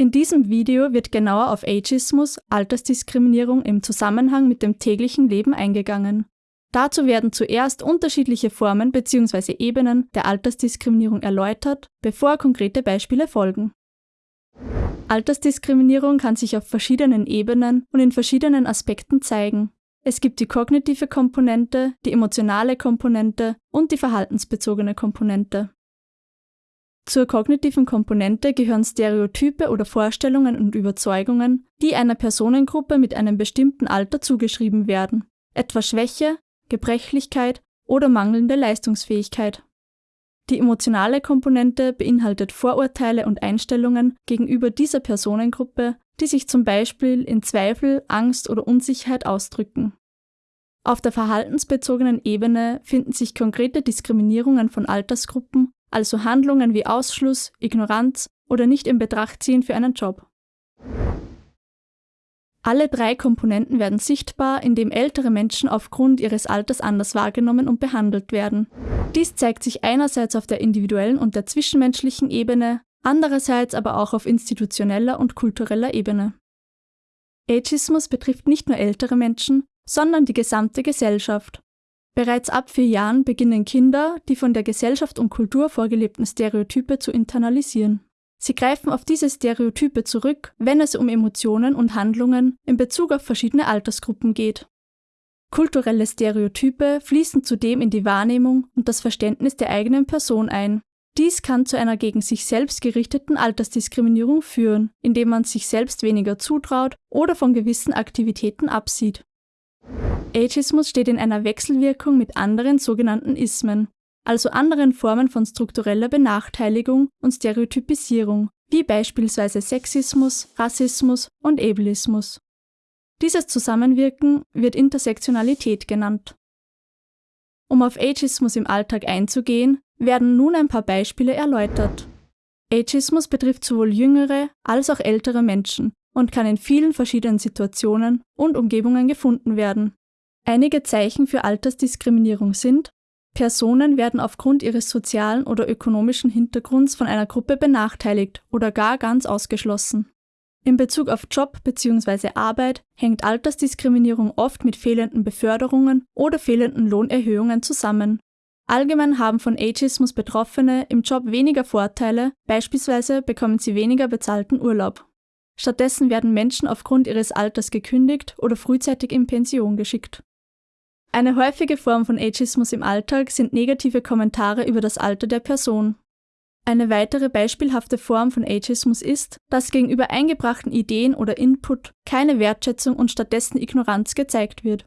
In diesem Video wird genauer auf Ageismus, Altersdiskriminierung im Zusammenhang mit dem täglichen Leben eingegangen. Dazu werden zuerst unterschiedliche Formen bzw. Ebenen der Altersdiskriminierung erläutert, bevor konkrete Beispiele folgen. Altersdiskriminierung kann sich auf verschiedenen Ebenen und in verschiedenen Aspekten zeigen. Es gibt die kognitive Komponente, die emotionale Komponente und die verhaltensbezogene Komponente. Zur kognitiven Komponente gehören Stereotype oder Vorstellungen und Überzeugungen, die einer Personengruppe mit einem bestimmten Alter zugeschrieben werden, etwa Schwäche, Gebrechlichkeit oder mangelnde Leistungsfähigkeit. Die emotionale Komponente beinhaltet Vorurteile und Einstellungen gegenüber dieser Personengruppe, die sich zum Beispiel in Zweifel, Angst oder Unsicherheit ausdrücken. Auf der verhaltensbezogenen Ebene finden sich konkrete Diskriminierungen von Altersgruppen also Handlungen wie Ausschluss, Ignoranz oder nicht in Betracht ziehen für einen Job. Alle drei Komponenten werden sichtbar, indem ältere Menschen aufgrund ihres Alters anders wahrgenommen und behandelt werden. Dies zeigt sich einerseits auf der individuellen und der zwischenmenschlichen Ebene, andererseits aber auch auf institutioneller und kultureller Ebene. Ageismus betrifft nicht nur ältere Menschen, sondern die gesamte Gesellschaft. Bereits ab vier Jahren beginnen Kinder, die von der Gesellschaft und Kultur vorgelebten Stereotype zu internalisieren. Sie greifen auf diese Stereotype zurück, wenn es um Emotionen und Handlungen in Bezug auf verschiedene Altersgruppen geht. Kulturelle Stereotype fließen zudem in die Wahrnehmung und das Verständnis der eigenen Person ein. Dies kann zu einer gegen sich selbst gerichteten Altersdiskriminierung führen, indem man sich selbst weniger zutraut oder von gewissen Aktivitäten absieht. Ageismus steht in einer Wechselwirkung mit anderen sogenannten Ismen, also anderen Formen von struktureller Benachteiligung und Stereotypisierung, wie beispielsweise Sexismus, Rassismus und Ableismus. Dieses Zusammenwirken wird Intersektionalität genannt. Um auf Ageismus im Alltag einzugehen, werden nun ein paar Beispiele erläutert. Ageismus betrifft sowohl jüngere als auch ältere Menschen und kann in vielen verschiedenen Situationen und Umgebungen gefunden werden. Einige Zeichen für Altersdiskriminierung sind, Personen werden aufgrund ihres sozialen oder ökonomischen Hintergrunds von einer Gruppe benachteiligt oder gar ganz ausgeschlossen. In Bezug auf Job bzw. Arbeit hängt Altersdiskriminierung oft mit fehlenden Beförderungen oder fehlenden Lohnerhöhungen zusammen. Allgemein haben von Ageismus Betroffene im Job weniger Vorteile, beispielsweise bekommen sie weniger bezahlten Urlaub. Stattdessen werden Menschen aufgrund ihres Alters gekündigt oder frühzeitig in Pension geschickt. Eine häufige Form von Ageismus im Alltag sind negative Kommentare über das Alter der Person. Eine weitere beispielhafte Form von Ageismus ist, dass gegenüber eingebrachten Ideen oder Input keine Wertschätzung und stattdessen Ignoranz gezeigt wird.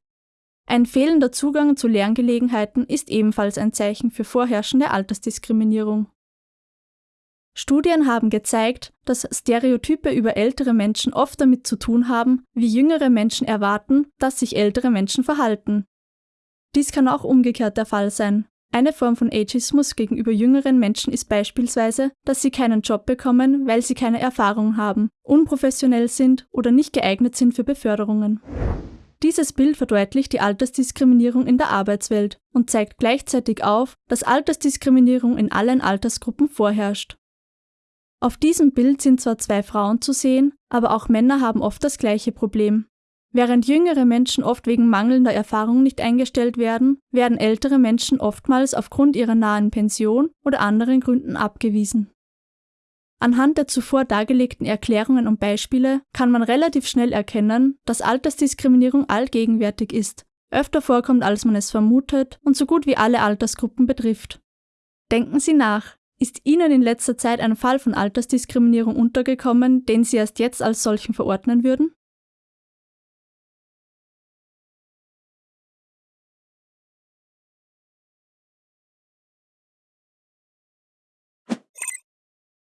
Ein fehlender Zugang zu Lerngelegenheiten ist ebenfalls ein Zeichen für vorherrschende Altersdiskriminierung. Studien haben gezeigt, dass Stereotype über ältere Menschen oft damit zu tun haben, wie jüngere Menschen erwarten, dass sich ältere Menschen verhalten. Dies kann auch umgekehrt der Fall sein. Eine Form von Ageismus gegenüber jüngeren Menschen ist beispielsweise, dass sie keinen Job bekommen, weil sie keine Erfahrung haben, unprofessionell sind oder nicht geeignet sind für Beförderungen. Dieses Bild verdeutlicht die Altersdiskriminierung in der Arbeitswelt und zeigt gleichzeitig auf, dass Altersdiskriminierung in allen Altersgruppen vorherrscht. Auf diesem Bild sind zwar zwei Frauen zu sehen, aber auch Männer haben oft das gleiche Problem. Während jüngere Menschen oft wegen mangelnder Erfahrung nicht eingestellt werden, werden ältere Menschen oftmals aufgrund ihrer nahen Pension oder anderen Gründen abgewiesen. Anhand der zuvor dargelegten Erklärungen und Beispiele kann man relativ schnell erkennen, dass Altersdiskriminierung allgegenwärtig ist, öfter vorkommt, als man es vermutet und so gut wie alle Altersgruppen betrifft. Denken Sie nach, ist Ihnen in letzter Zeit ein Fall von Altersdiskriminierung untergekommen, den Sie erst jetzt als solchen verordnen würden?